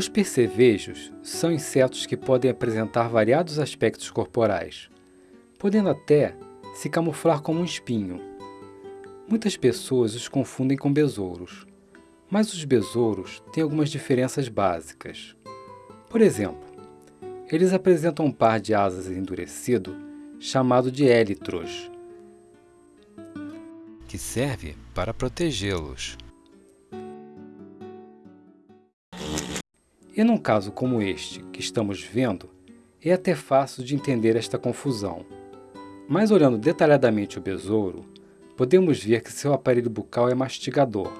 Os percevejos são insetos que podem apresentar variados aspectos corporais, podendo até se camuflar como um espinho. Muitas pessoas os confundem com besouros, mas os besouros têm algumas diferenças básicas. Por exemplo, eles apresentam um par de asas endurecido chamado de élitros, que serve para protegê-los. E num caso como este que estamos vendo, é até fácil de entender esta confusão. Mas olhando detalhadamente o besouro, podemos ver que seu aparelho bucal é mastigador.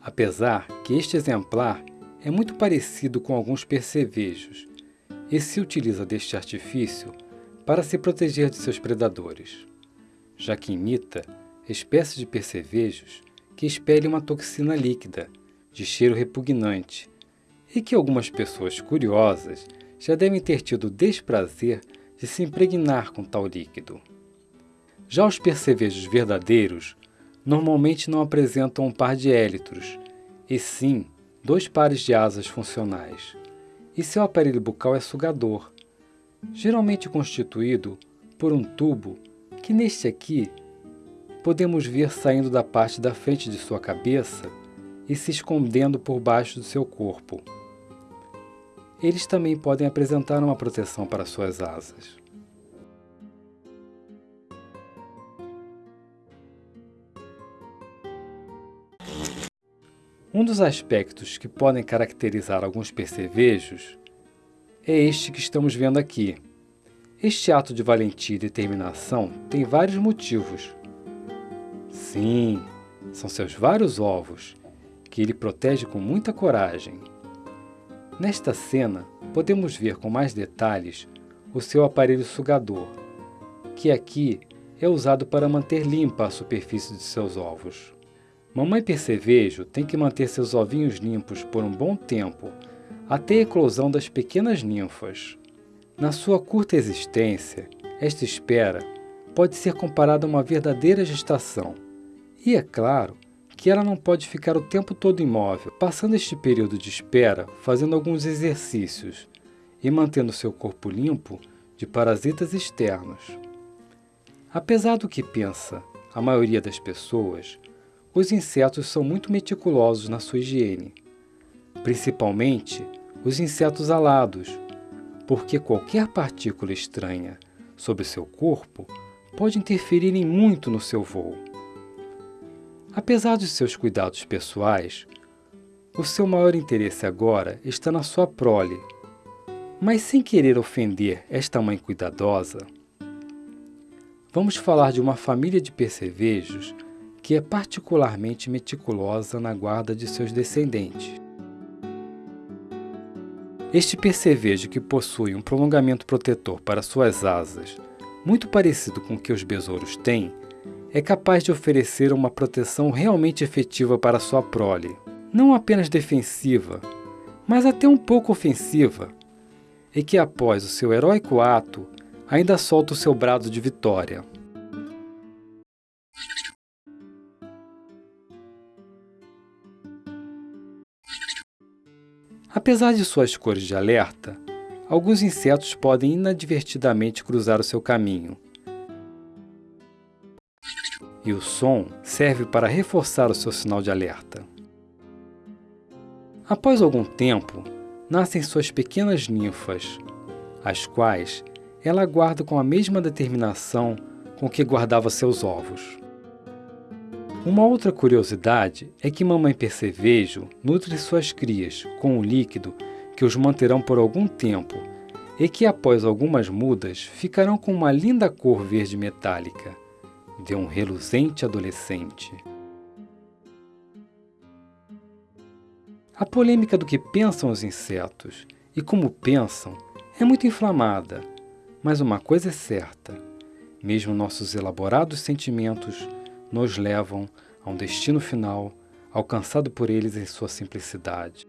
Apesar que este exemplar é muito parecido com alguns percevejos e se utiliza deste artifício para se proteger de seus predadores, já que imita espécies de percevejos que expelem uma toxina líquida de cheiro repugnante e que algumas pessoas curiosas já devem ter tido o desprazer de se impregnar com tal líquido. Já os percevejos verdadeiros normalmente não apresentam um par de élitros, e sim dois pares de asas funcionais, e seu aparelho bucal é sugador, geralmente constituído por um tubo que neste aqui podemos ver saindo da parte da frente de sua cabeça e se escondendo por baixo do seu corpo eles também podem apresentar uma proteção para suas asas. Um dos aspectos que podem caracterizar alguns percevejos é este que estamos vendo aqui. Este ato de valentia e determinação tem vários motivos. Sim, são seus vários ovos, que ele protege com muita coragem. Nesta cena, podemos ver com mais detalhes o seu aparelho sugador, que aqui é usado para manter limpa a superfície de seus ovos. Mamãe percevejo tem que manter seus ovinhos limpos por um bom tempo, até a eclosão das pequenas ninfas. Na sua curta existência, esta espera pode ser comparada a uma verdadeira gestação. E é claro que ela não pode ficar o tempo todo imóvel, passando este período de espera fazendo alguns exercícios e mantendo seu corpo limpo de parasitas externos. Apesar do que pensa a maioria das pessoas, os insetos são muito meticulosos na sua higiene, principalmente os insetos alados, porque qualquer partícula estranha sobre seu corpo pode interferir em muito no seu voo. Apesar de seus cuidados pessoais, o seu maior interesse agora está na sua prole. Mas sem querer ofender esta mãe cuidadosa, vamos falar de uma família de percevejos que é particularmente meticulosa na guarda de seus descendentes. Este percevejo que possui um prolongamento protetor para suas asas, muito parecido com o que os besouros têm, é capaz de oferecer uma proteção realmente efetiva para sua prole, não apenas defensiva, mas até um pouco ofensiva, e que após o seu heróico ato ainda solta o seu brado de vitória. Apesar de suas cores de alerta, alguns insetos podem inadvertidamente cruzar o seu caminho, e o som serve para reforçar o seu sinal de alerta. Após algum tempo, nascem suas pequenas ninfas, as quais ela guarda com a mesma determinação com que guardava seus ovos. Uma outra curiosidade é que mamãe percevejo nutre suas crias com um líquido que os manterão por algum tempo e que após algumas mudas ficarão com uma linda cor verde metálica de um reluzente adolescente. A polêmica do que pensam os insetos e como pensam é muito inflamada, mas uma coisa é certa: mesmo nossos elaborados sentimentos nos levam a um destino final alcançado por eles em sua simplicidade.